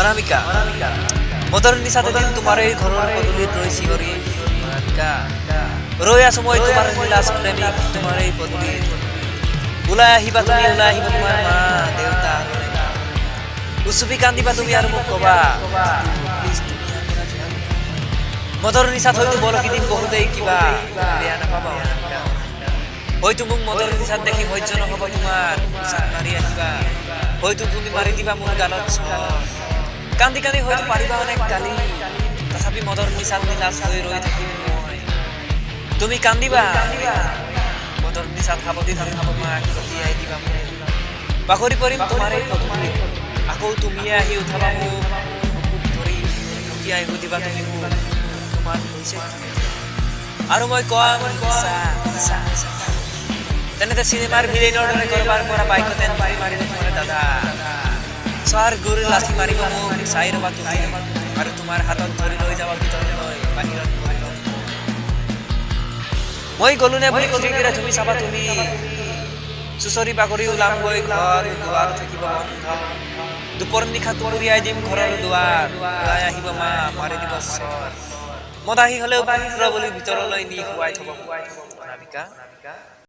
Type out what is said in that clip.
অনামিকা মদৰ নিচাত এদিন তোমাৰ এই ঘৰৰ পদূলিত ৰৈ চিঞৰি ৰৈ আছো মই তোমাৰ নীলাজ প্ৰেমিক তোমাৰ এই পদূলিত ওলাই আহিবা তুমি ওলাই আহিবা তোমাৰ মা দেউতা উচুপি কান্দিবা তুমি আৰু মোক কবা। মদৰ নিচাত হয়তো বলকি দিম বহুতেই কিবা বেয়া নাপাবা হয়তো মোক মদৰ নিচাত দেখি সহ্য নহ'ব তোমাৰ মাৰি আহিবা হয়তো তুমি মাৰি দিবা মোৰ চৰ। কান্দি কান্দি হয়তো পাৰিবা অনেক গালি তথাপি মদৰ নিচাত নিলাজ হৈ ৰৈ থাকিম মই। তুমি কান্দিবা। মদৰ নিচাত সাৱটি ধৰি তোমাক লঠিয়াই দিবা মোক। বাগৰি পৰিম তোমাৰ আকৌ তুমিয়ে আহি উঠাবা মোক। ধৰি লঠিয়াই সুধিবা তুমি মোক তোমাৰ হৈছে? আৰু মই নিচা তেনেতে চিনেমাৰ ভিলেইনৰ দৰে কৰবাৰ পৰা বাইকত চোৱাৰ গুৰি লাঠি মাৰিব মোক চাই ৰবা তুমি আৰু তোমাৰ হাতত ধৰি লৈ যাবা ভিতৰলৈ বাহিৰত ভৰি ল'ম। মই গলো নে বুলি খিৰিকীৰে তুমি চাবা তুমি চুচৰি বাগৰি ওলামগৈ ঘৰ দুৱাৰ থাকিব বন্ধ দুপৰ নিশা তুৰিয়াই দিম ঘৰৰ দুৱাৰ ওলাই আহিব মা মাৰি দিব চৰ মদাহী হলেও পুত্ৰ বুলি ভিতৰলৈ নি শুৱাই থব শুৱাই থব অনামিকা